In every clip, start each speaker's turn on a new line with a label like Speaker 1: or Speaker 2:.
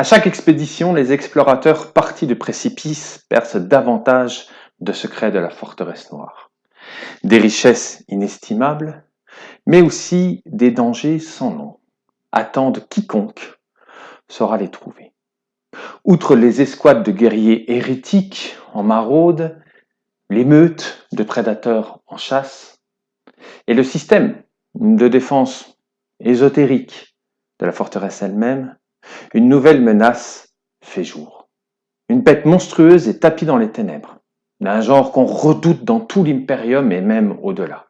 Speaker 1: À chaque expédition, les explorateurs partis de précipices percent davantage de secrets de la forteresse noire. Des richesses inestimables, mais aussi des dangers sans nom, attendent quiconque saura les trouver. Outre les escouades de guerriers hérétiques en maraude, les meutes de prédateurs en chasse, et le système de défense ésotérique de la forteresse elle-même, une nouvelle menace fait jour. Une bête monstrueuse est tapie dans les ténèbres, d'un genre qu'on redoute dans tout l'impérium et même au-delà.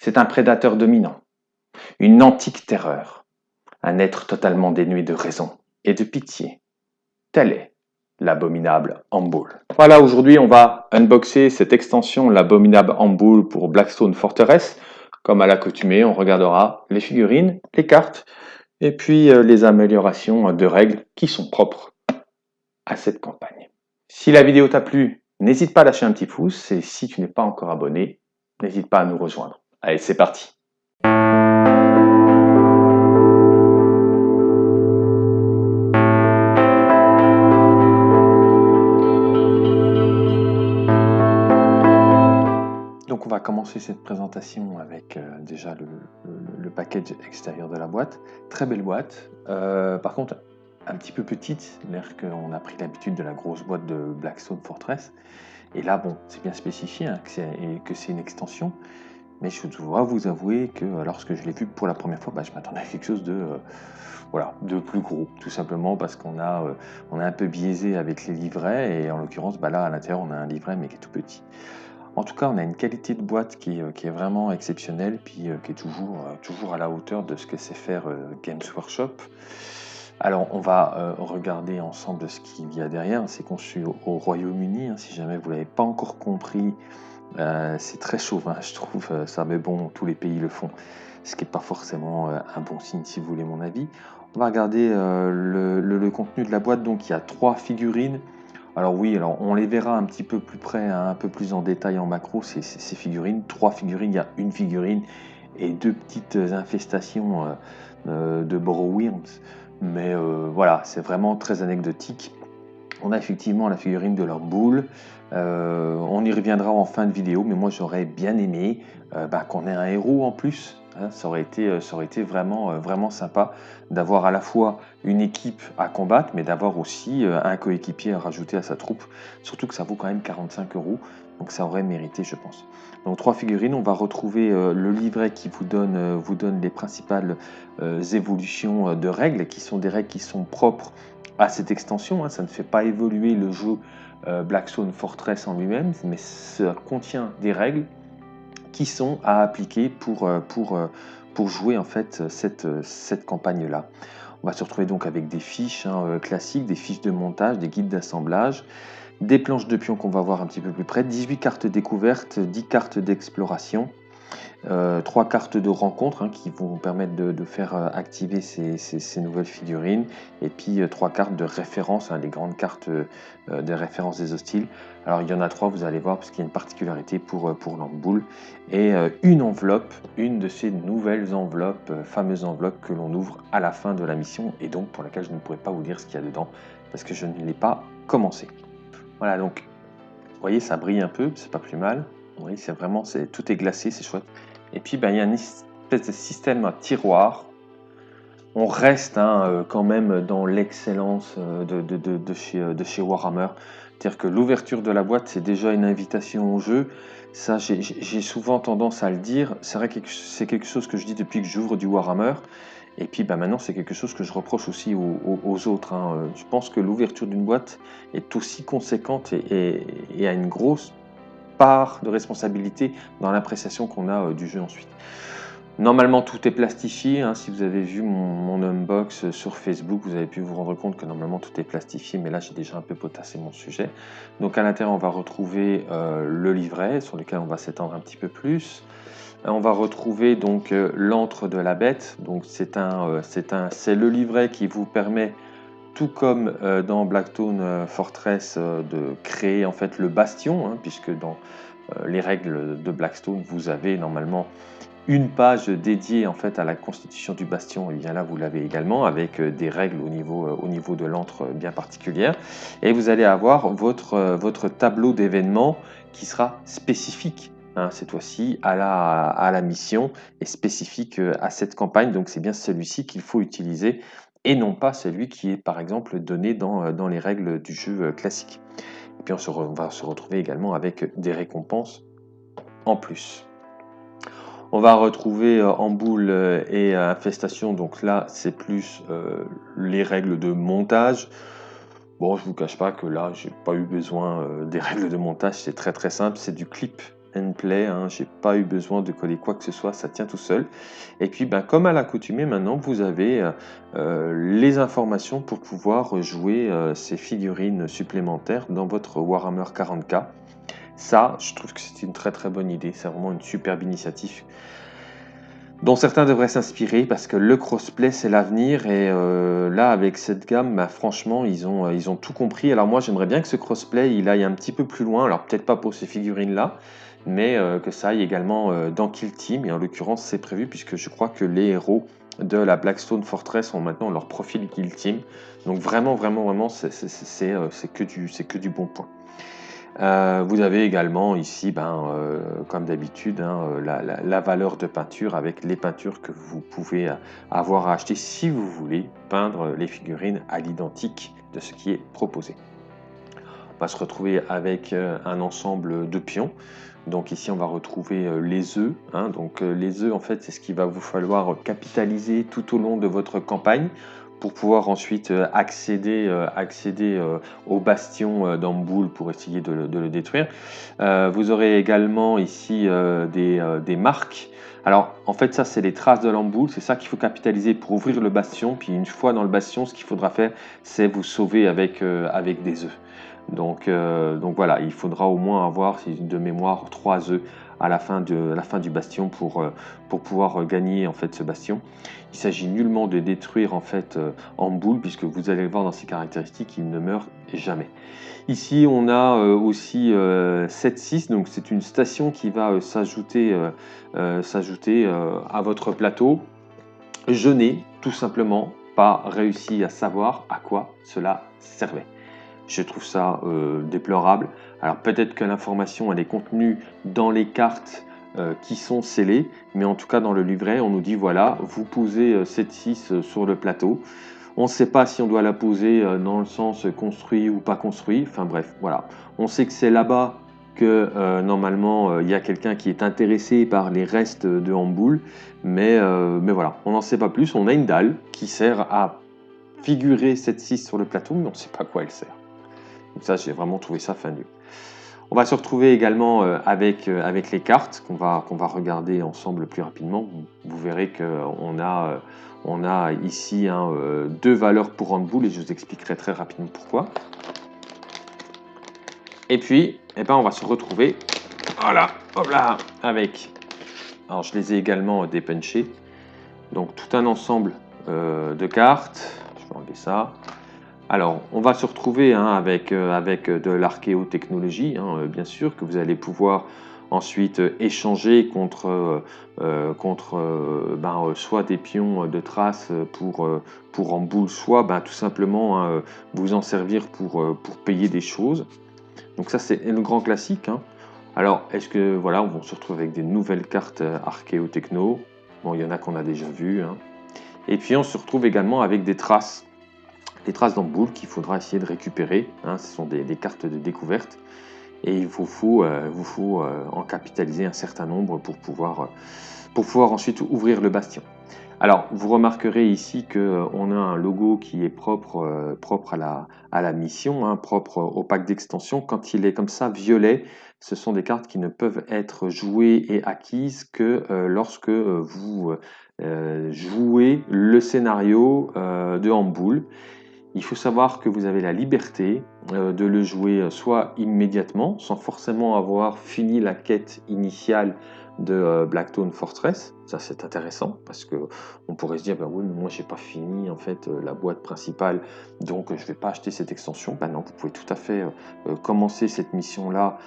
Speaker 1: C'est un prédateur dominant, une antique terreur, un être totalement dénué de raison et de pitié. Tel est l'abominable Amboul. Voilà, aujourd'hui on va unboxer cette extension, l'abominable Amboul pour Blackstone Fortress. Comme à l'accoutumée, on regardera les figurines, les cartes, et puis euh, les améliorations de règles qui sont propres à cette campagne. Si la vidéo t'a plu, n'hésite pas à lâcher un petit pouce, et si tu n'es pas encore abonné, n'hésite pas à nous rejoindre. Allez, c'est parti Donc on va commencer cette présentation avec euh, déjà le, package extérieur de la boîte. Très belle boîte, euh, par contre un petit peu petite, l'air qu'on a pris l'habitude de la grosse boîte de Blackstone Fortress. Et là, bon, c'est bien spécifié hein, que c'est une extension, mais je dois vous avouer que lorsque je l'ai vu pour la première fois, bah, je m'attendais à quelque chose de, euh, de plus gros, tout simplement parce qu'on a, on a un peu biaisé avec les livrets, et en l'occurrence, bah, là à l'intérieur, on a un livret mais qui est tout petit. En tout cas, on a une qualité de boîte qui, euh, est vraiment exceptionnelle, puis euh, qui est toujours, euh, toujours à la hauteur de ce que sait faire Games Workshop. Alors, on va regarder ensemble ce qu'il y a derrière. C'est conçu au, Royaume-Uni, hein, si jamais vous ne l'avez pas encore compris. c'est très chauvin, je trouve ça, mais bon, tous les pays le font, ce qui n'est pas forcément un bon signe, si vous voulez mon avis. On va regarder le, contenu de la boîte. Donc, il y a trois figurines. Alors oui, alors on les verra un petit peu plus près, hein, un peu plus en détail en macro, ces, figurines. Trois figurines, il y a une figurine et deux petites infestations euh, euh, de Borrowworms. Mais euh, voilà, c'est vraiment très anecdotique. On a effectivement la figurine de leur boule. on y reviendra en fin de vidéo, mais moi j'aurais bien aimé bah, qu'on ait un héros en plus Hein, ça, aurait été, euh, ça aurait été vraiment, euh, vraiment sympa d'avoir à la fois une équipe à combattre, mais d'avoir aussi euh, un coéquipier à rajouter à sa troupe. Surtout que ça vaut quand même 45 euros, donc ça aurait mérité, je pense. Donc trois figurines, on va retrouver le livret qui vous donne, vous donne les principales évolutions de règles, qui sont des règles qui sont propres à cette extension. Hein. Ça ne fait pas évoluer le jeu Blackstone Fortress en lui-même, mais ça contient des règles qui sont à appliquer pour, euh, euh, jouer en fait cette, cette campagne-là. On va se retrouver donc avec des fiches hein, euh, classiques, des fiches de montage, des guides d'assemblage, des planches de pions qu'on va voir un petit peu plus près, 18 cartes découvertes, 10 cartes d'exploration, euh, trois cartes de rencontre hein, qui vont permettre de, faire euh, activer ces, nouvelles figurines et puis euh, trois cartes de référence, hein, les grandes cartes de référence des hostiles. Alors il y en a trois, vous allez voir, parce qu'il y a une particularité pour, pour l'amboule et une enveloppe, une de ces nouvelles enveloppes, fameuses enveloppes que l'on ouvre à la fin de la mission et donc pour laquelle je ne pourrais pas vous dire ce qu'il y a dedans parce que je ne l'ai pas commencé. Voilà donc, vous voyez ça brille un peu, c'est pas plus mal. Oui, c'est vraiment, tout est glacé, c'est chouette. Et puis, ben, il y a une espèce de système à tiroir. On reste hein, euh, quand même dans l'excellence euh, de, de, chez, euh, de chez Warhammer. C'est-à-dire que l'ouverture de la boîte, c'est déjà une invitation au jeu. Ça, j'ai souvent tendance à le dire. C'est vrai que c'est quelque chose que je dis depuis que j'ouvre du Warhammer. Et puis ben, maintenant, c'est quelque chose que je reproche aussi aux, autres. Hein. Je pense que l'ouverture d'une boîte est aussi conséquente et, a une grosse part de responsabilité dans l'appréciation qu'on a euh, du jeu ensuite. Normalement, tout est plastifié. Hein. Si vous avez vu mon, unbox sur Facebook, vous avez pu vous rendre compte que normalement tout est plastifié, mais là j'ai déjà un peu potassé mon sujet. Donc à l'intérieur, on va retrouver euh, le livret sur lequel on va s'étendre un petit peu plus. Euh, on va retrouver donc l'antre de la bête. Donc c'est c'est un, c'est le livret qui vous permet tout comme euh, dans Blackstone euh, Fortress, euh, de créer en fait le bastion, hein, puisque dans les règles de Blackstone, vous avez normalement une page dédiée en fait à la constitution du bastion, et bien là vous l'avez également avec des règles au niveau, au niveau de l'antre bien particulières. Et vous allez avoir votre, tableau d'événements qui sera spécifique Hein, cette fois-ci à la, mission et spécifique à cette campagne. Donc c'est bien celui-ci qu'il faut utiliser et non pas celui qui est par exemple donné dans, euh, dans les règles du jeu euh, classique. Et puis on, va se retrouver également avec des récompenses en plus. On va retrouver en boule et infestation, donc là c'est plus les règles de montage. Bon, je vous cache pas que là, j'ai pas eu besoin des règles de montage, c'est très très simple, c'est du clip and play, hein, j'ai pas eu besoin de coller quoi que ce soit, ça tient tout seul. Et puis ben, comme à l'accoutumée maintenant, vous avez euh, euh, les informations pour pouvoir jouer euh, ces figurines supplémentaires dans votre Warhammer 40k. Ça, je trouve que c'est une très très bonne idée, c'est vraiment une superbe initiative dont certains devraient s'inspirer parce que le crossplay c'est l'avenir et là avec cette gamme bah, franchement ils ont, ils ont tout compris alors moi j'aimerais bien que ce crossplay il aille un petit peu plus loin alors peut-être pas pour ces figurines là mais euh, que ça aille également euh, dans Kill Team. Et en l'occurrence, c'est prévu puisque je crois que les héros de la Blackstone Fortress ont maintenant leur profil Kill Team. Donc vraiment, vraiment, vraiment, c'est euh, que, du, que du bon point. vous avez également ici, ben, comme d'habitude, hein, la, valeur de peinture avec les peintures que vous pouvez avoir à acheter si vous voulez peindre les figurines à l'identique de ce qui est proposé. On va se retrouver avec un ensemble de pions. Donc ici, on va retrouver euh, les œufs. Hein. Donc euh, les œufs, en fait, c'est ce qu'il va vous falloir capitaliser tout au long de votre campagne pour pouvoir ensuite euh, accéder, au bastion d'Amboul pour essayer de le, détruire. vous aurez également ici des, marques. Alors en fait ça c'est les traces de l'Amboul, c'est ça qu'il faut capitaliser pour ouvrir le bastion. Puis une fois dans le bastion, ce qu'il faudra faire c'est vous sauver avec, avec des œufs. Donc, euh, donc voilà, il faudra au moins avoir, de mémoire, trois œufs à la fin, de, la fin du bastion pour, euh, pouvoir gagner en fait ce bastion. Il s'agit nullement de détruire en fait euh, en boule puisque vous allez le voir dans ses caractéristiques, il ne meurt jamais. Ici on a aussi 7-6, donc c'est une station qui va s'ajouter à votre plateau. Je n'ai tout simplement pas réussi à savoir à quoi cela servait. Je trouve ça euh, déplorable. Alors peut-être que l'information elle est contenue dans les cartes euh, qui sont scellées, mais en tout cas dans le livret on nous dit voilà, vous posez cette euh, 6 sur le plateau. On ne sait pas si on doit la poser dans le sens construit ou pas construit. Enfin bref, voilà. On sait que c'est là-bas que normalement il y a quelqu'un qui est intéressé par les restes de Hamboul, mais, mais voilà, on n'en sait pas plus. On a une dalle qui sert à figurer cette 6 sur le plateau, mais on ne sait pas quoi elle sert. Donc ça, j'ai vraiment trouvé ça fin On va se retrouver également euh, avec, euh, avec les cartes qu'on va, regarder ensemble plus rapidement. Vous verrez qu'on a, euh, on ici hein, deux valeurs pour handball et je vous expliquerai très rapidement pourquoi. Et puis, eh ben, on va se retrouver voilà, hop là, avec, alors je les ai également dépunchées, donc tout un ensemble de cartes, je vais enlever ça, alors, on va se retrouver hein, avec, euh, avec de l'archéotechnologie, hein, euh, bien sûr, que vous allez pouvoir ensuite échanger contre, euh, contre ben, soit des pions de traces pour, pour en boule, soit ben, tout simplement hein, vous en servir pour, pour payer des choses. Donc ça, c'est le grand classique. Alors, est-ce que, voilà, on se retrouver avec des nouvelles cartes archéotechno? Bon, il y en a qu'on a déjà vues. Et puis, on se retrouve également avec des traces les traces d'amboule qu'il faudra essayer de récupérer. Hein. ce sont des, cartes de découverte et il vous faut, euh, euh, en capitaliser un certain nombre pour pouvoir, euh, pour pouvoir ensuite ouvrir le bastion. Alors, vous remarquerez ici qu'on a un logo qui est propre, propre à, la, à la mission, hein, propre au pack d'extension. Quand il est comme ça, violet, ce sont des cartes qui ne peuvent être jouées et acquises que lorsque vous jouez le scénario de Hamboul. Il faut savoir que vous avez la liberté euh, de le jouer soit immédiatement, sans forcément avoir fini la quête initiale de euh, Blackstone Fortress. Ça c'est intéressant parce que on pourrait se dire bah oui mais moi j'ai pas fini en fait euh, la boîte principale donc je vais pas acheter cette extension. Ben non, vous pouvez tout à fait commencer cette mission là,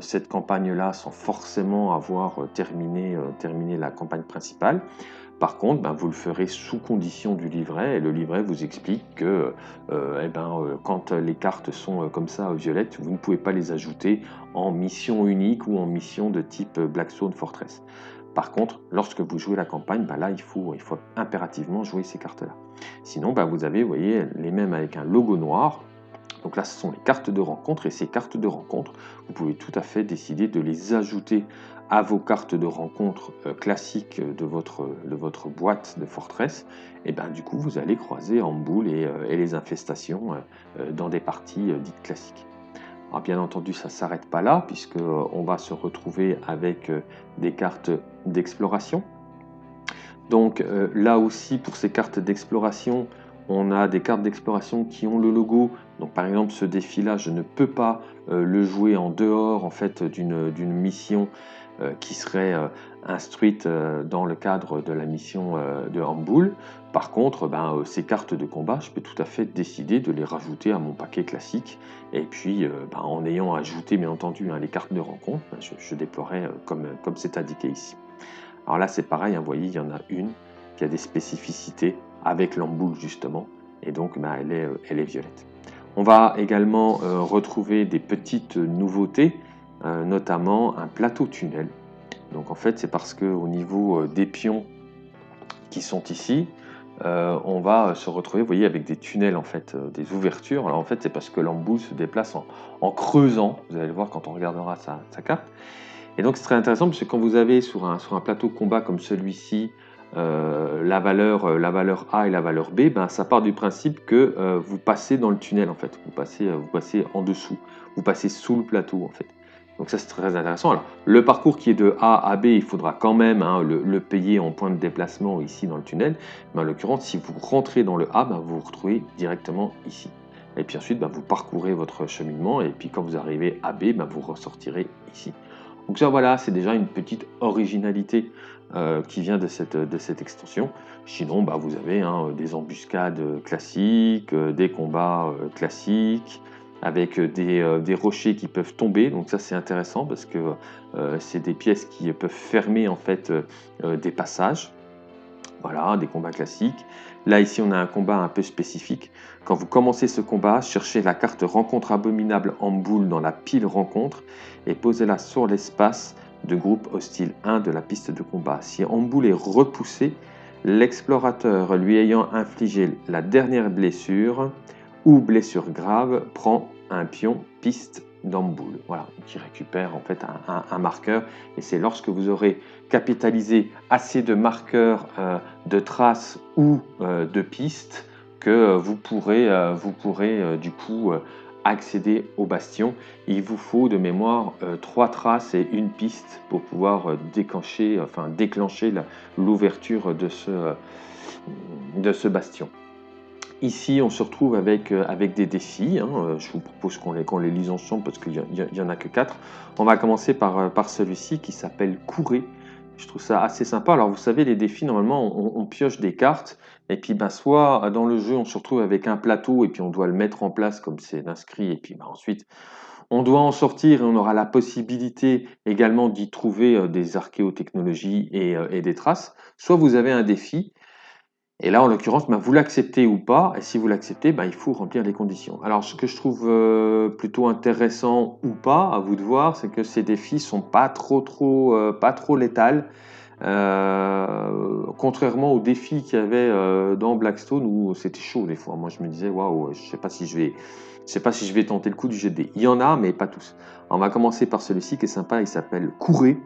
Speaker 1: cette campagne là sans forcément avoir terminé la campagne principale. Par contre, ben, vous le ferez sous condition du livret et le livret vous explique que euh, eh ben, euh, quand les cartes sont euh, comme ça violettes, vous ne pouvez pas les ajouter en mission unique ou en mission de type Blackstone Fortress. Par contre, lorsque vous jouez la campagne, ben là, il faut, impérativement jouer ces cartes-là. Sinon, vous avez, vous voyez, les mêmes avec un logo noir. Donc là, ce sont les cartes de rencontre et ces cartes de rencontre, vous pouvez tout à fait décider de les ajouter à vos cartes de rencontre euh, classiques de votre, de votre boîte de Fortress, et ben du coup vous allez croiser en boule et, euh, et les infestations euh, dans des parties dites classiques. Alors bien entendu ça ne s'arrête pas là puisque on va se retrouver avec des cartes d'exploration. Donc là aussi pour ces cartes d'exploration, on a des cartes d'exploration qui ont le logo. Donc par exemple ce défi là je ne peux pas le jouer en dehors en fait d'une mission euh, qui serait euh, instruite euh, dans le cadre de la mission de Hamboul. Par contre, ben, ces cartes de combat, je peux tout à fait décider de les rajouter à mon paquet classique. Et puis, ben, en ayant ajouté, bien entendu, hein, les cartes de rencontre, ben, je, déploierai comme c'est indiqué ici. Alors là, c'est pareil, hein, vous voyez, il y en a une qui a des spécificités avec l'amboule, justement, et donc elle, est, elle est violette. On va également retrouver des petites nouveautés euh, notamment un plateau tunnel. Donc en fait c'est parce que au niveau euh, des pions qui sont ici, euh, on va se retrouver, vous voyez, avec des tunnels en fait, des ouvertures. Alors en fait c'est parce que l'embout se déplace en, creusant. Vous allez le voir quand on regardera sa, carte. Et donc c'est très intéressant parce que quand vous avez sur un plateau combat comme celui-ci la, valeur, la valeur A et la valeur B, ben, ça part du principe que vous passez dans le tunnel en fait, vous passez, vous passez en dessous, vous passez sous le plateau en fait. Donc ça c'est très intéressant. Alors le parcours qui est de A à B, il faudra quand même hein, le, payer en point de déplacement ici dans le tunnel. Mais en l'occurrence, si vous rentrez dans le A, ben, vous vous retrouvez directement ici. Et puis ensuite, ben, vous parcourez votre cheminement. Et puis quand vous arrivez à B, ben, vous ressortirez ici. Donc ça voilà, c'est déjà une petite originalité euh, qui vient de cette, extension. Sinon, vous avez hein, des embuscades classiques, euh, des combats euh, classiques, avec des, rochers qui peuvent tomber. Donc ça c'est intéressant parce que c'est des pièces qui peuvent fermer en fait des passages. Voilà, des combats classiques. Là ici on a un combat un peu spécifique. Quand vous commencez ce combat, cherchez la carte rencontre abominable en boule dans la pile rencontre et posez-la sur l'espace de groupe hostile 1 de la piste de combat. Si boule est repoussé, l'explorateur lui ayant infligé la dernière blessure ou blessure grave prend un pion piste d'amboule, voilà, qui récupère en fait un, marqueur. Et c'est lorsque vous aurez capitalisé assez de marqueurs euh, de traces ou euh, de pistes que vous pourrez, euh, vous pourrez du coup accéder au bastion. Il vous faut de mémoire trois traces et une piste pour pouvoir déclencher, enfin déclencher l'ouverture de ce, de ce bastion. Ici, on se retrouve avec, euh, avec des défis. Hein. Euh, je vous propose qu'on les, les lise ensemble parce qu'il n'y en a que quatre. On va commencer par, euh, par celui-ci qui s'appelle Courer. Je trouve ça assez sympa. Alors, vous savez, les défis, normalement, on, pioche des cartes. Et puis, ben, soit dans le jeu, on se retrouve avec un plateau et puis on doit le mettre en place comme c'est inscrit. Et puis, ben, ensuite, on doit en sortir et on aura la possibilité également d'y trouver des archéotechnologies et, et des traces. Soit vous avez un défi et là, en l'occurrence, ben, vous l'acceptez ou pas, et si vous l'acceptez, ben, il faut remplir les conditions. Alors, ce que je trouve euh, plutôt intéressant ou pas, à vous de voir, c'est que ces défis sont pas trop, trop, euh, pas trop létales. Euh, contrairement aux défis qu'il y avait dans Blackstone où c'était chaud des fois. Moi, je me disais, waouh, je sais pas si je vais, je sais pas si je vais tenter le coup du de Il y en a, mais pas tous. on va commencer par celui-ci qui est sympa. Il s'appelle Courez.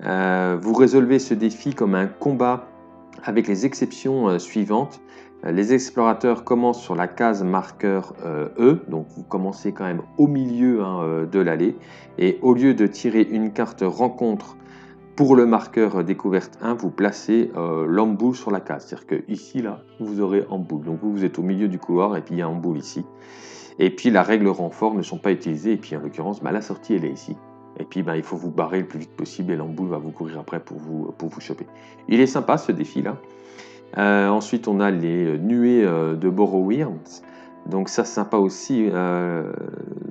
Speaker 1: vous résolvez ce défi comme un combat avec les exceptions euh, suivantes. Euh, les explorateurs commencent sur la case marqueur euh, E, donc vous commencez quand même au milieu hein, de l'allée, et au lieu de tirer une carte rencontre pour le marqueur découverte 1, vous placez l'emboule sur la case. C'est-à-dire que ici, là, vous aurez emboule. Donc vous, êtes au milieu du couloir et puis il y a emboule ici. Et puis la règle renfort ne sont pas utilisées. Et puis en l'occurrence, bah, la sortie, elle est ici. Et puis ben, il faut vous barrer le plus vite possible et l'emboule va vous courir après pour vous, pour vous choper. Il est sympa ce défi-là. Euh, ensuite, on a les nuées euh, de Borrowirms. Donc ça, sympa aussi. Euh,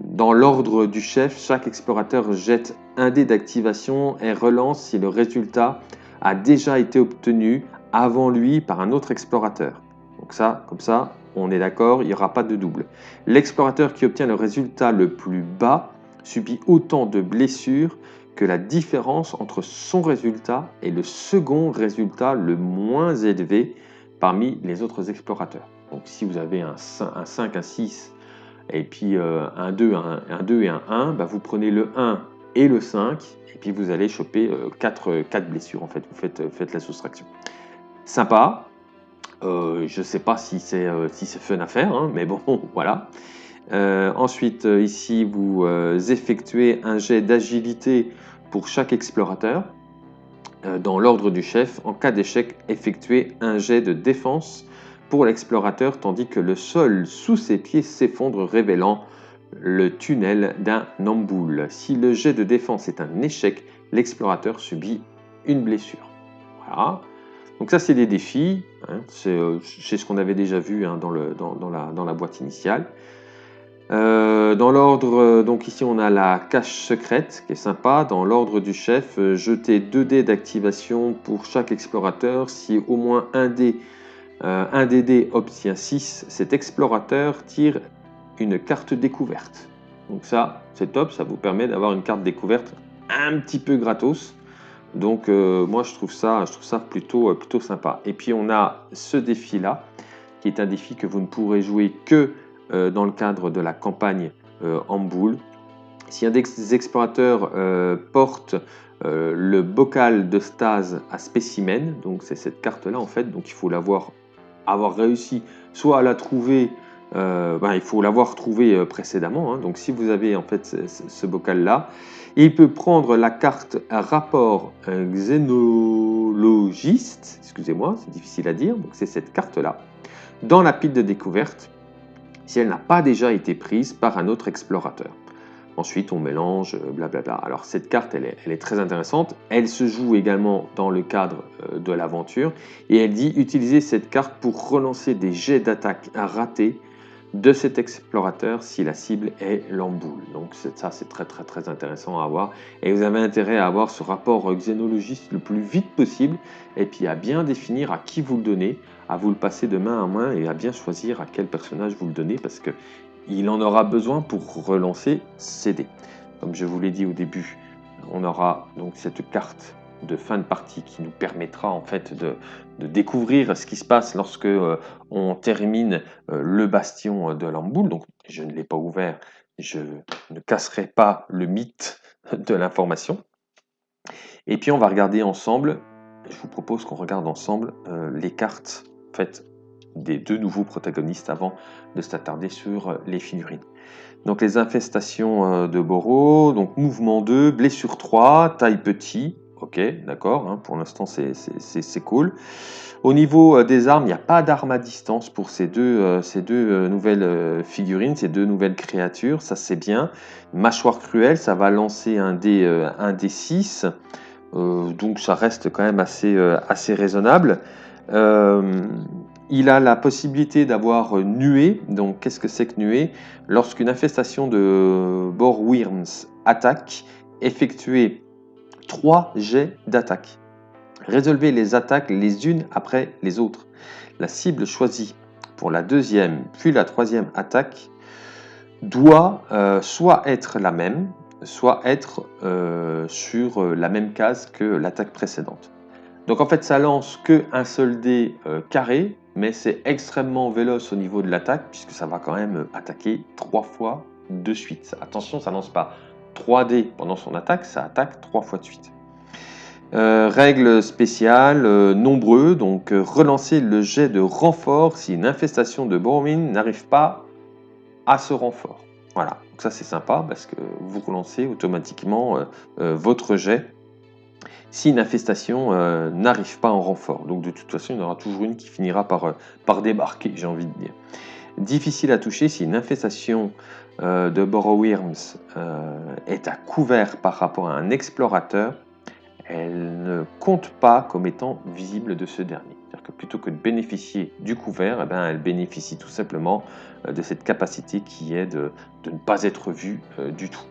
Speaker 1: dans l'ordre du chef, chaque explorateur jette un dé d'activation et relance si le résultat a déjà été obtenu avant lui par un autre explorateur. Donc ça, comme ça, on est d'accord, il n'y aura pas de double. L'explorateur qui obtient le résultat le plus bas subit autant de blessures que la différence entre son résultat et le second résultat le moins élevé parmi les autres explorateurs. Donc si vous avez un 5, un 6 et puis euh, un 2, un, 2 et un 1, bah, vous prenez le 1 et le 5 et puis vous allez choper 4, euh, 4 blessures en fait, vous faites, faites la soustraction. Sympa, euh, je ne sais pas si c'est si fun à faire, hein, mais bon, voilà. Ensuite, ici, vous effectuez un jet d'agilité pour chaque explorateur. dans l'ordre du chef, en cas d'échec, effectuez un jet de défense pour l'explorateur tandis que le sol sous ses pieds s'effondre révélant le tunnel d'un namboul. Si le jet de défense est un échec, l'explorateur subit une blessure. Voilà. Donc ça c'est des défis, hein. euh, c'est ce qu'on avait déjà vu hein, dans, la, boîte initiale. Euh, dans l'ordre, euh, donc ici on a la cache secrète qui est sympa. Dans l'ordre du chef, jeter 2 dés d'activation pour chaque explorateur. Si au moins un dé euh, un DD obtient 6, cet explorateur tire une carte découverte. Donc ça, c'est top, ça vous permet d'avoir une carte découverte un petit peu gratos. Donc euh, moi je trouve ça, je trouve ça plutôt, euh, plutôt sympa. Et puis on a ce défi-là, qui est un défi que vous ne pourrez jouer que dans le cadre de la campagne en boule. Si un des explorateurs porte le bocal de stase à spécimen, donc c'est cette carte-là en fait, donc il faut l'avoir avoir réussi soit à la trouver, euh, ben, il faut l'avoir trouvé euh, précédemment. Hein. Donc si vous avez en fait ce, bocal-là, il peut prendre la carte rapport xénologiste, excusez-moi, c'est difficile à dire, donc c'est cette carte-là, dans la pile de découverte, si elle n'a pas déjà été prise par un autre explorateur. Ensuite, on mélange, euh, blablabla. Alors cette carte, elle est, très intéressante. Elle se joue également dans le cadre euh, de l'aventure. Et elle dit utiliser cette carte pour relancer des jets d'attaque ratés de cet explorateur si la cible est l'emboule. Donc ça, c'est très très très intéressant à avoir. Et vous avez intérêt à avoir ce rapport xénologiste le plus vite possible. Et puis à bien définir à qui vous le donnez, à vous le passer de main en main et à bien choisir à quel personnage vous le donnez parce que il en aura besoin pour relancer CD. Comme je vous l'ai dit au début, on aura donc cette carte de fin de partie qui nous permettra en fait de, découvrir ce qui se passe lorsque euh, on termine euh, le bastion de l'amboule. Donc je ne l'ai pas ouvert, je ne casserai pas le mythe de l'information. Et puis on va regarder ensemble, je vous propose qu'on regarde ensemble euh, les cartes faites des deux nouveaux protagonistes avant de s'attarder sur euh, les figurines. Donc les infestations euh, de Boro, donc mouvement 2, blessure 3, taille petit, ok, d'accord, hein, pour l'instant c'est cool. Au niveau euh, des armes, il n'y a pas d'arme à distance pour ces deux, ces deux nouvelles figurines, ces deux nouvelles créatures, ça c'est bien. Mâchoire cruelle, ça va lancer un dé, un dé 6, donc ça reste quand même assez, assez raisonnable. Il a la possibilité d'avoir nuée. Donc, qu'est-ce que c'est que nuée Lorsqu'une infestation de Borworms attaque, effectuez 3 jets d'attaque. Résolvez les attaques les unes après les autres. La cible choisie pour la deuxième puis la troisième attaque doit euh, soit être la même, soit être euh, sur la même case que l'attaque précédente. Donc en fait ça lance que un seul dé euh, carré mais c'est extrêmement véloce au niveau de l'attaque, puisque ça va quand même attaquer trois fois de suite. Attention, ça lance pas 3D pendant son attaque, ça attaque trois fois de suite. Euh, règle spéciale, euh, nombreux, donc euh, relancer le jet de renfort si une infestation de Bormin n'arrive pas à ce renfort. Voilà, donc ça c'est sympa parce que vous relancez automatiquement votre jet si une infestation euh, n'arrive pas en renfort. Donc de toute façon, il y en aura toujours une qui finira par, euh, débarquer, j'ai envie de dire. difficile à toucher si une infestation euh, de Borrowworms euh, est à couvert par rapport à un explorateur, elle ne compte pas comme étant visible de ce dernier. C'est-à-dire que plutôt que de bénéficier du couvert, eh bien, elle bénéficie tout simplement de cette capacité qui est de, ne pas être vue du tout.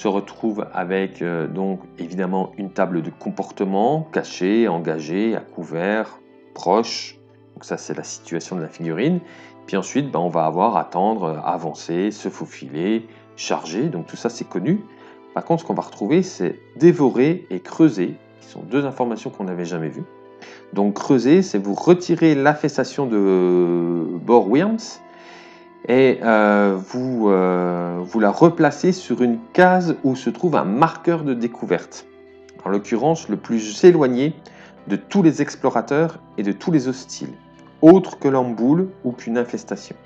Speaker 1: Se retrouve avec donc évidemment une table de comportement cachée, engagée, à couvert, proche. Donc ça c'est la situation de la figurine. Puis ensuite, ben, on va avoir attendre, avancer, se faufiler, charger. Donc tout ça, c'est connu. Par contre, ce qu'on va retrouver, c'est dévorer et creuser, qui sont deux informations qu'on n'avait jamais vues. Donc creuser, c'est vous retirer l'affestation de Borworms et euh, vous, euh, vous la replacez sur une case où se trouve un marqueur de découverte. En l'occurrence, le plus éloigné de tous les explorateurs et de tous les hostiles autre que l'emboule ou qu'une infestation.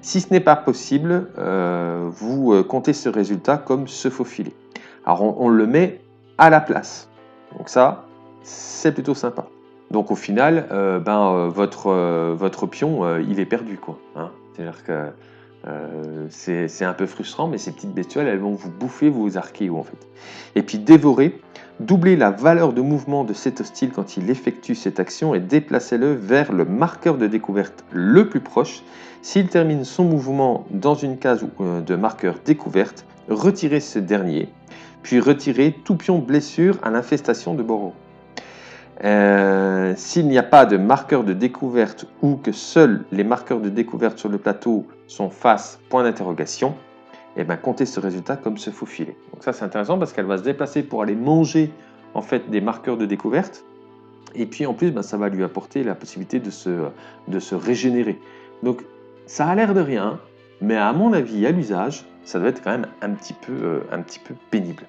Speaker 1: Si ce n'est pas possible, euh, vous comptez ce résultat comme se faufiler. Alors on, le met à la place. Donc ça, c'est plutôt sympa. Donc au final, ben, votre, votre pion, il est perdu. quoi. Hein. C'est-à-dire que c'est un peu frustrant, mais ces petites bestioles, elles vont vous bouffer vos archéos en fait. Et puis dévorer, Doublez la valeur de mouvement de cet hostile quand il effectue cette action et déplacez-le vers le marqueur de découverte le plus proche. S'il termine son mouvement dans une case euh, de marqueur découverte, retirez ce dernier, puis retirez tout pion blessure à l'infestation de Boro. Euh, s'il n'y a pas de marqueur de découverte ou que seuls les marqueurs de découverte sur le plateau sont face point d'interrogation, et eh bien compter ce résultat comme se faufiler. Donc ça c'est intéressant parce qu'elle va se déplacer pour aller manger en fait des marqueurs de découverte et puis en plus ben, ça va lui apporter la possibilité de se, de se régénérer. Donc ça a l'air de rien, mais à mon avis à l'usage ça doit être quand même un petit peu, euh, un petit peu pénible.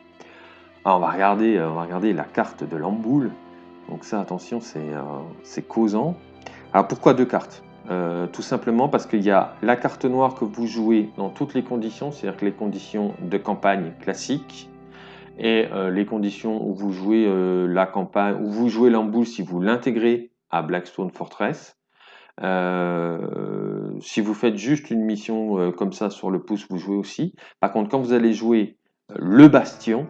Speaker 1: Alors on va regarder, euh, on va regarder la carte de l'amboule. Donc ça attention c'est euh, causant. Alors pourquoi deux cartes? Euh, tout simplement parce qu'il y a la carte noire que vous jouez dans toutes les conditions, c'est-à-dire que les conditions de campagne classiques et euh, les conditions où vous jouez la campagne, où vous jouez l'emboule si vous l'intégrez à Blackstone Fortress. si vous faites juste une mission comme ça sur le pouce, vous jouez aussi. Par contre, quand vous allez jouer le bastion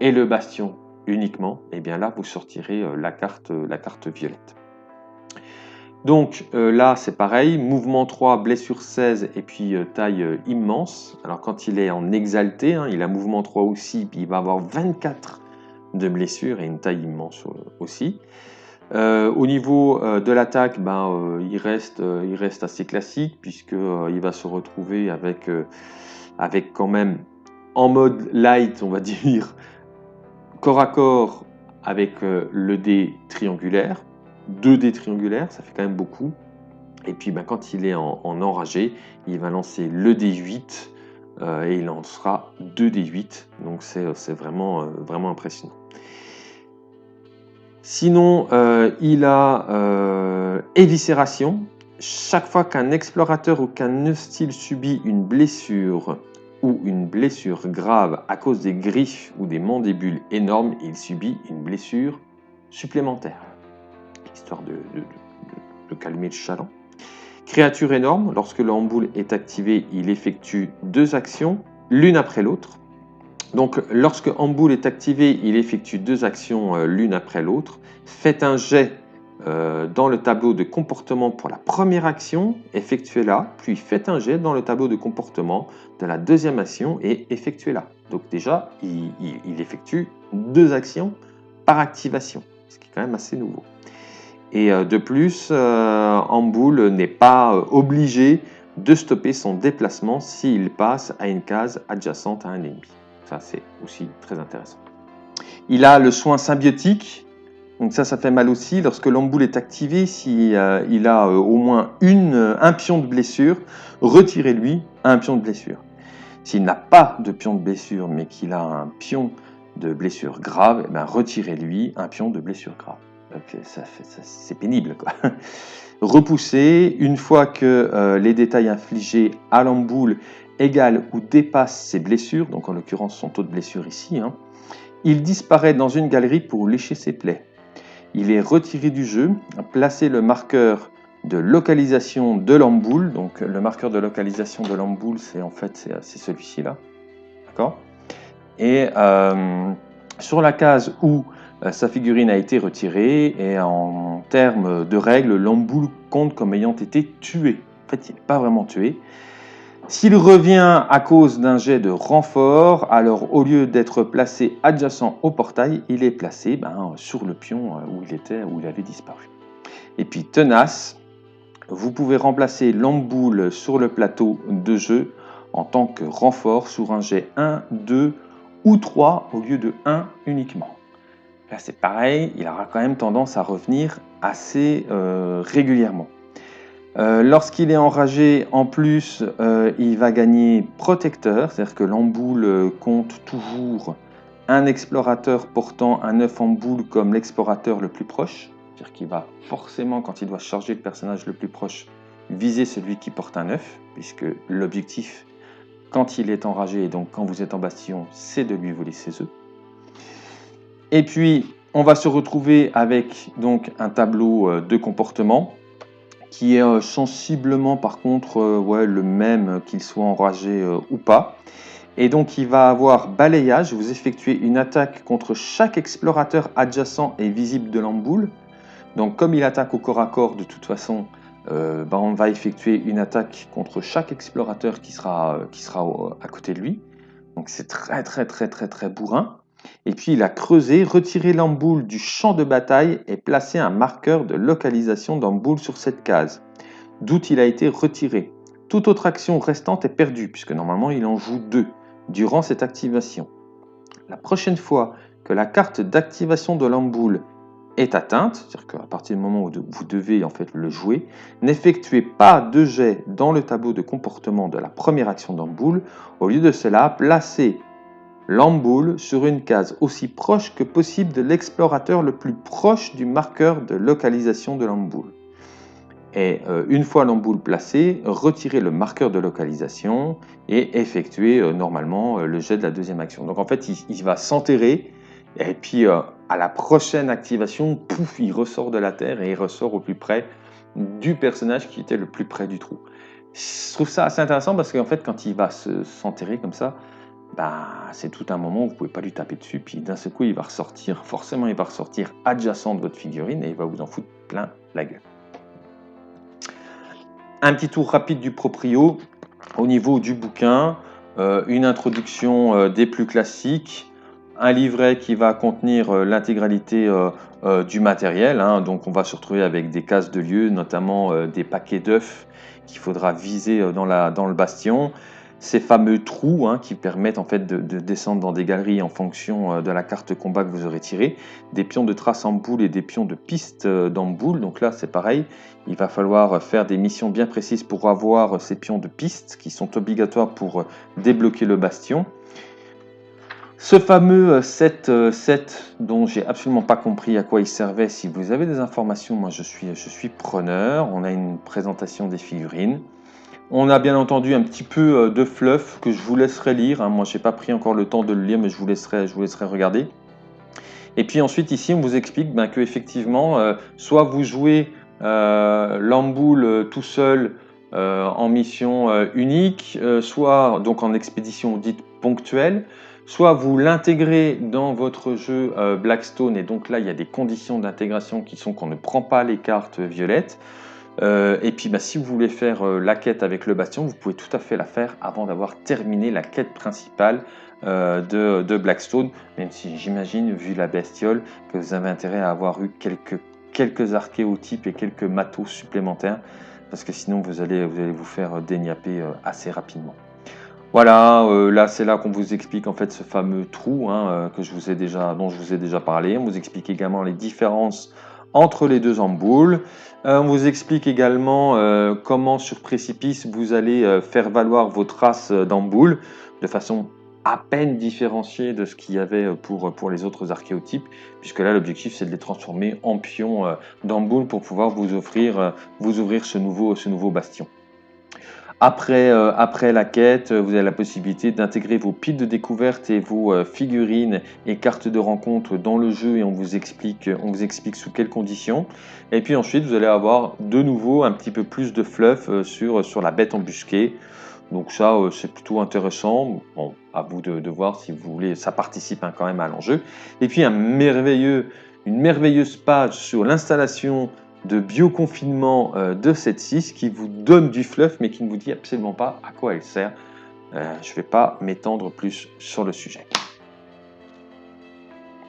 Speaker 1: et le bastion uniquement, et eh bien là, vous sortirez la carte, la carte violette. Donc euh, là, c'est pareil, mouvement 3, blessure 16 et puis euh, taille euh, immense. Alors quand il est en exalté, hein, il a mouvement 3 aussi, puis il va avoir 24 de blessure et une taille immense aussi. au niveau de l'attaque, ben, il, reste, il reste assez classique puisqu'il va se retrouver avec, avec quand même en mode light, on va dire, corps à corps avec le dé triangulaire 2 dés triangulaires, ça fait quand même beaucoup. Et puis ben, quand il est en, enragé, il va lancer le D8 euh, et il lancera 2 D8. Donc c'est vraiment, euh, vraiment impressionnant. Sinon, euh, il a éviscération. Chaque fois qu'un explorateur ou qu'un hostile subit une blessure ou une blessure grave à cause des griffes ou des mandíbules énormes, il subit une blessure supplémentaire histoire de, calmer le chaland. Créature énorme, lorsque l'emboule est activé, il effectue deux actions, l'une après l'autre. Donc lorsque Amboule est activé, il effectue deux actions euh, l'une après l'autre. Faites un jet euh, dans le tableau de comportement pour la première action, effectuez-la, puis faites un jet dans le tableau de comportement de la deuxième action et effectuez-la. Donc déjà, il effectue deux actions par activation, ce qui est quand même assez nouveau. Et euh, de plus, euh, Amboul n'est pas euh, obligé de stopper son déplacement s'il passe à une case adjacente à un ennemi. Ça, c'est aussi très intéressant. Il a le soin symbiotique. Donc ça, ça fait mal aussi. Lorsque l'amboule est activé, s'il il a au moins une, un pion de blessure, retirez-lui un pion de blessure. S'il n'a pas de pion de blessure, mais qu'il a un pion de blessure grave, eh ben, retirez-lui un pion de blessure grave c'est pénible. Quoi. Repousser, une fois que euh, les détails infligés à l'amboule égalent ou dépassent ses blessures, donc en l'occurrence son taux de blessure ici, hein, il disparaît dans une galerie pour lécher ses plaies. Il est retiré du jeu, placer le marqueur de localisation de l'amboule. Donc le marqueur de localisation de l'amboule, c'est en fait c'est celui-ci là. D'accord? Et euh, sur la case où euh, sa figurine a été retirée, et en termes de règles, l'amboule compte comme ayant été tué. En fait, il n'est pas vraiment tué. S'il revient à cause d'un jet de renfort, alors au lieu d'être placé adjacent au portail, il est placé ben, sur le pion euh, où il était, où il avait disparu. Et puis tenace, vous pouvez remplacer l'amboule sur le plateau de jeu en tant que renfort sur un jet 1, 2 ou 3 au lieu de 1 uniquement. Là c'est pareil, il aura quand même tendance à revenir assez euh, régulièrement. Euh, lorsqu'il est enragé, en plus, euh, il va gagner protecteur, c'est-à-dire que l'amboule compte toujours un explorateur portant un œuf en boule comme l'explorateur le plus proche. C'est-à-dire qu'il va forcément, quand il doit charger le personnage le plus proche, viser celui qui porte un œuf, puisque l'objectif, quand il est enragé et donc quand vous êtes en bastion, c'est de lui voler ses œufs. Et puis, on va se retrouver avec donc un tableau euh, de comportement qui est euh, sensiblement par contre euh, ouais, le même qu'il soit enragé ou pas. Et donc il va avoir balayage, vous effectuez une attaque contre chaque explorateur adjacent et visible de l'amboule. Donc comme il attaque au corps à corps, de toute façon, euh, ben, on va effectuer une attaque contre chaque explorateur qui sera, euh, sera à côté de lui. Donc c'est très très très très très bourrin. Et puis il a creusé, retiré l'amboule du champ de bataille et placé un marqueur de localisation d'amboule sur cette case, d'où il a été retiré. Toute autre action restante est perdue, puisque normalement il en joue deux durant cette activation. La prochaine fois que la carte d'activation de l'amboule atteinte, c'est-à-dire qu'à partir du moment où vous devez en fait le jouer, n'effectuez pas de jet dans le tableau de comportement de la première action d'amboule. Au lieu de cela, placez l'amboule sur une case aussi proche que possible de l'explorateur le plus proche du marqueur de localisation de l'amboule. Et euh, une fois l'amboule placée, retirez le marqueur de localisation et effectuez euh, normalement euh, le jet de la deuxième action. Donc en fait, il va s'enterrer et puis, à la prochaine activation, pouf, il ressort de la Terre et il ressort au plus près du personnage qui était le plus près du trou. Je trouve ça assez intéressant parce qu'en fait, quand il va s'enterrer comme ça, bah, c'est tout un moment où vous ne pouvez pas lui taper dessus. Puis d'un seul coup, il va ressortir, forcément, il va ressortir adjacent de votre figurine et il va vous en foutre plein la gueule. Un petit tour rapide du proprio au niveau du bouquin. Euh, une introduction euh, des plus classiques un livret qui va contenir euh, l'intégralité euh, euh, du matériel. Hein. donc on va se retrouver avec des cases de lieu, notamment des paquets d'œufs qu'il faudra viser dans le bastion. Ces fameux trous hein, qui permettent en fait de, descendre dans des galeries en fonction de la carte combat que vous aurez tirée. Des pions de trace en boule et des pions de piste dans boule. Donc là c'est pareil, il va falloir faire des missions bien précises pour avoir ces pions de piste qui sont obligatoires pour débloquer le bastion. Ce fameux 7, euh, 7 euh, dont j'ai absolument pas compris à quoi il servait, si vous avez des informations, moi je suis, je suis preneur. On a une présentation des figurines. On a bien entendu un petit peu euh, de fluff que je vous laisserai lire. Hein. Moi j'ai pas pris encore le temps de le lire, mais je vous laisserai, je vous laisserai regarder. Et puis ensuite ici on vous explique ben, que effectivement, soit vous jouez l'amboule tout seul en mission unique, soit donc en expédition dite ponctuelle, Soit vous l'intégrez dans votre jeu euh, Blackstone, et donc là, il y a des conditions d'intégration qui sont qu'on ne prend pas les cartes violettes. Euh, et puis, bah, si vous voulez faire euh, la quête avec le bastion, vous pouvez tout à fait la faire avant d'avoir terminé la quête principale de, Blackstone, même si j'imagine, vu la bestiole, que vous avez intérêt à avoir eu quelques, archéotypes et quelques matos supplémentaires, parce que sinon vous allez vous, allez vous faire déniaper assez rapidement. Voilà, euh, là c'est là qu'on vous explique en fait ce fameux trou hein, euh, que je vous ai déjà, dont je vous ai déjà parlé. On vous explique également les différences entre les deux emboules. Euh, on vous explique également comment sur précipice vous allez faire valoir vos traces d'emboules de façon à peine différenciée de ce qu'il y avait pour, pour les autres archéotypes, puisque là l'objectif c'est de les transformer en pions d'emboules pour pouvoir vous offrir, vous ouvrir ce nouveau, ce nouveau bastion. Après, euh, après la quête, vous avez la possibilité d'intégrer vos piles de découverte et vos euh, figurines et cartes de rencontre dans le jeu et on vous explique, on vous explique sous quelles conditions. Et puis ensuite, vous allez avoir de nouveau un petit peu plus de fluff euh, sur, sur la bête embusquée. Donc ça, c'est plutôt intéressant. Bon, à vous de, voir si vous voulez. Ça participe hein, quand même à l'enjeu. Et puis une merveilleuse page sur l'installation de bioconfinement euh, de cette 6 qui vous donne du fluff mais qui ne vous dit absolument pas à quoi elle sert. Euh, je ne vais pas m'étendre plus sur le sujet.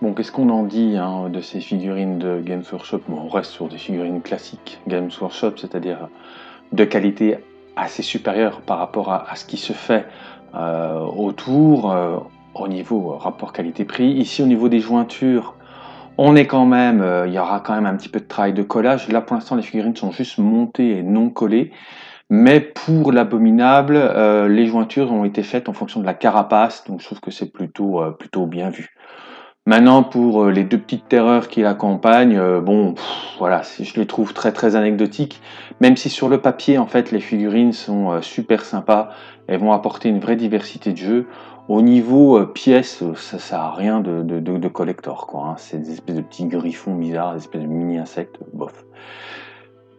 Speaker 1: Bon, qu'est-ce qu'on en dit hein, de ces figurines de Games Workshop? On reste sur des figurines classiques Games Workshop, c'est-à-dire de qualité assez supérieure par rapport à, ce qui se fait euh, autour au niveau rapport qualité-prix. Ici, au niveau des jointures, on est quand même, euh, il y aura quand même un petit peu de travail de collage. Là, pour l'instant, les figurines sont juste montées et non collées. Mais pour l'abominable, euh, les jointures ont été faites en fonction de la carapace, donc je trouve que c'est plutôt, euh, plutôt bien vu. Maintenant, pour les deux petites terreurs qui l'accompagnent, bon, voilà, je les trouve très très anecdotiques, même si sur le papier, en fait, les figurines sont super sympas, elles vont apporter une vraie diversité de jeu. Au niveau euh, pièces, euh, ça sert rien de, de, collector, quoi. Hein. C'est des espèces de petits griffons bizarres, des espèces de mini-insectes, bof.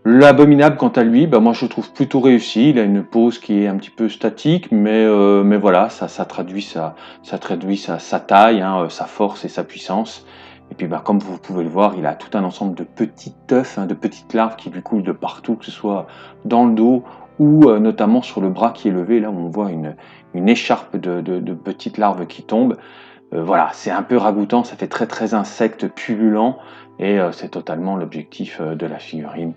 Speaker 1: L'abominable, quant à lui, bah, moi je le trouve plutôt réussi. Il a une pose qui est un petit peu statique, mais, euh, mais voilà, ça, ça traduit, sa, ça traduit sa, sa taille, hein, sa force et sa puissance. Et puis, bah, comme vous pouvez le voir, il a tout un ensemble de petits œufs, hein, de petites larves qui lui coulent de partout, que ce soit dans le dos ou notamment sur le bras qui est levé, là où on voit une, écharpe de, petites larves qui tombent. Euh, voilà, c'est un peu ragoûtant, ça fait très très insecte pullulant et euh, c'est totalement l'objectif euh, de la figurine.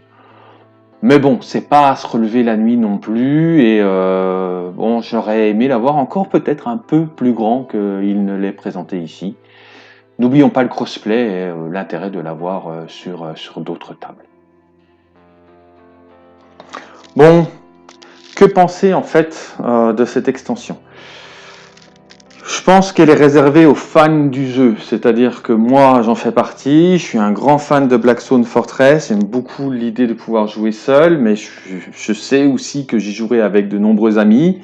Speaker 1: Mais bon, c'est pas à se relever la nuit non plus et bon, j'aurais aimé l'avoir encore peut-être un peu plus grand qu'il ne l'est présenté ici. N'oublions pas le crossplay et l'intérêt de l'avoir sur, sur d'autres tables. Bon, que penser en fait euh, de cette extension? Je pense qu'elle est réservée aux fans du jeu, c'est-à-dire que moi j'en fais partie, je suis un grand fan de Blackstone Fortress, j'aime beaucoup l'idée de pouvoir jouer seul, mais je, sais aussi que j'y jouerai avec de nombreux amis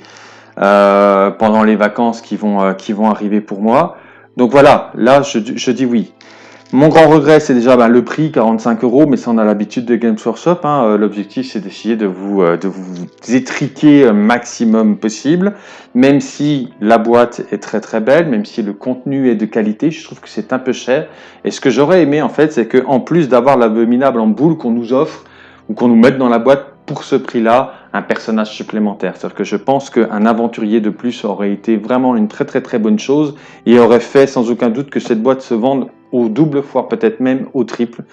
Speaker 1: euh, pendant les vacances qui vont, euh, qui vont arriver pour moi. Donc voilà, là je dis oui. Mon grand regret, c'est déjà ben, le prix, 45 euros, mais ça on a l'habitude de Games Workshop. Hein. Euh, l'objectif, c'est d'essayer de vous, euh, de vous étriquer un maximum possible, même si la boîte est très très belle, même si le contenu est de qualité, je trouve que c'est un peu cher. Et ce que j'aurais aimé en fait, c'est qu'en plus d'avoir l'abominable en boule qu'on nous offre, ou qu'on nous mette dans la boîte pour ce prix-là, un personnage supplémentaire. C'est-à-dire que je pense qu'un aventurier de plus aurait été vraiment une très très très bonne chose et aurait fait sans aucun doute que cette boîte se vende au double, voire peut-être même au triple.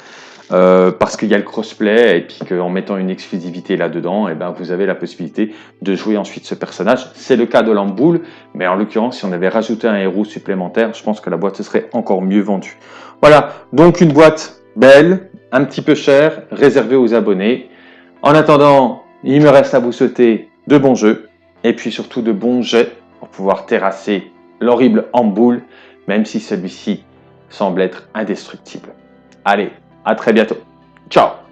Speaker 1: Euh, parce qu'il y a le crossplay et puis qu'en mettant une exclusivité là-dedans, et eh ben vous avez la possibilité de jouer ensuite ce personnage. C'est le cas de Lamboule, mais en l'occurrence, si on avait rajouté un héros supplémentaire, je pense que la boîte serait encore mieux vendue. Voilà, donc une boîte belle, un petit peu chère, réservée aux abonnés. En attendant, il me reste à vous souhaiter de bons jeux et puis surtout de bons jets pour pouvoir terrasser l'horrible Amboule, même si celui-ci semble être indestructible. Allez, à très bientôt. Ciao